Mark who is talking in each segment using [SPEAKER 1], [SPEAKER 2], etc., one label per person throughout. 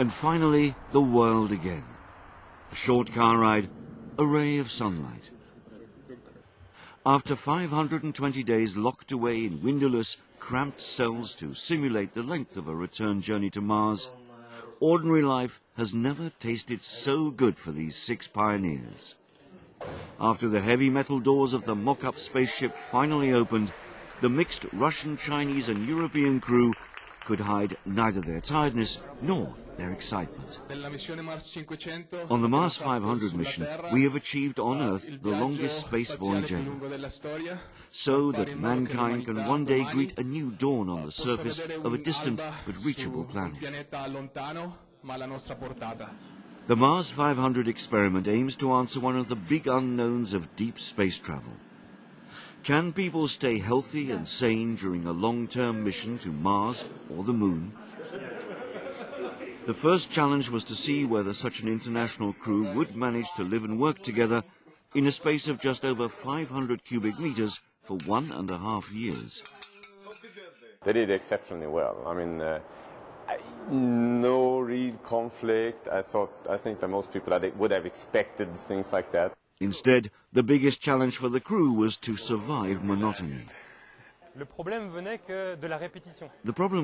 [SPEAKER 1] And finally, the world again. A short car ride, a ray of sunlight. After 520 days locked away in windowless, cramped cells to simulate the length of a return journey to Mars, ordinary life has never tasted so good for these six pioneers. After the heavy metal doors of the mock-up spaceship finally opened, the mixed Russian, Chinese and European crew could hide neither their tiredness nor their excitement. On the Mars 500 mission, we have achieved on Earth the longest space voyage ever, so that mankind can one day greet a new dawn on the surface of a distant but reachable planet. The Mars 500 experiment aims to answer one of the big unknowns of deep space travel. Can people stay healthy and sane during a long-term mission to Mars or the Moon? The first challenge was to see whether such an international crew would manage to live and work together in a space of just over 500 cubic meters for one and a half years.
[SPEAKER 2] They did exceptionally well. I mean, uh, no real conflict. I thought, I think that most people would have expected things like that.
[SPEAKER 1] Instead, the biggest challenge for the crew was to survive monotony. The problem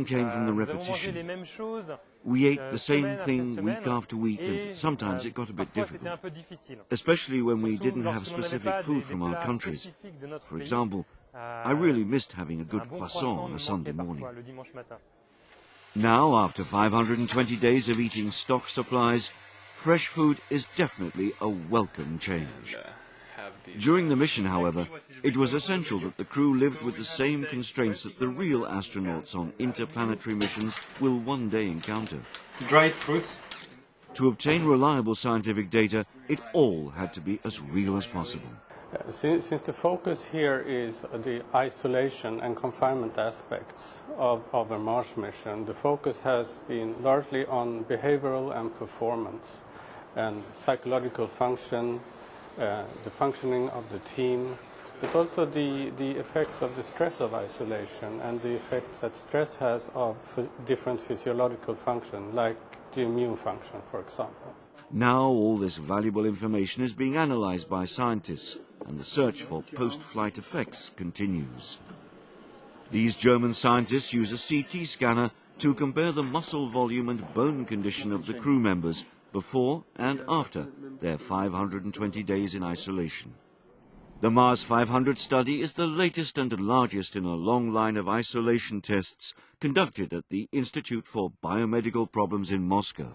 [SPEAKER 1] came from the
[SPEAKER 3] Euh,
[SPEAKER 1] repetition. We ate the same thing week after week, and sometimes it got a bit difficult, especially when we didn't have specific food from our countries. For example, I really missed having a good croissant on a Sunday morning. Now, after 520 days of eating stock supplies, fresh food is definitely a welcome change. During the mission, however, it was essential that the crew lived with the same constraints that the real astronauts on interplanetary missions will one day encounter.
[SPEAKER 4] Dried fruits.
[SPEAKER 1] To obtain reliable scientific data, it all had to be as real as possible.
[SPEAKER 5] Uh, since, since, the focus here is the isolation and confinement aspects of, of a Mars mission, the focus has been largely on behavioral and performance and psychological function, uh, the functioning of the team, but also the, the effects of the stress of isolation and the effects that stress has of different physiological function, like the immune function, for example.
[SPEAKER 1] Now all this valuable information is being analyzed by scientists and the search for post-flight effects continues. These German scientists use a CT scanner to compare the muscle volume and bone condition of the crew members before and after their 520 days in isolation. The Mars 500 study is the latest and largest in a long line of isolation tests conducted at the Institute for Biomedical Problems in Moscow.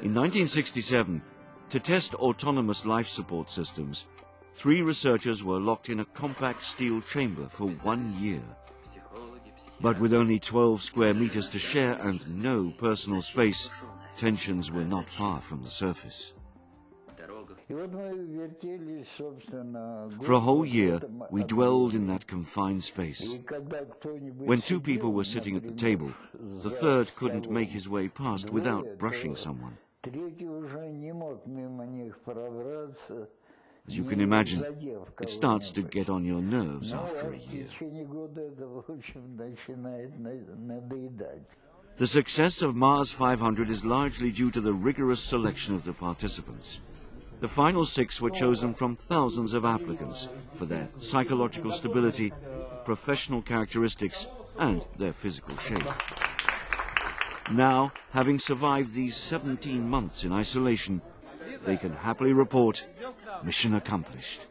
[SPEAKER 1] In 1967, to test autonomous life support systems, three researchers were locked in a compact steel chamber for one year. But with only 12 square meters to share and no personal space, tensions were not far from the surface. For a whole year, we dwelled in that confined space. When two people were sitting at the table, the third couldn't make his way past without brushing someone. As you can imagine, it starts to get on your nerves after a year. The success of Mars 500 is largely due to the rigorous selection of the participants. The final six were chosen from thousands of applicants for their psychological stability, professional characteristics, and their physical shape. Now, having survived these 17 months in isolation, they can happily report mission accomplished.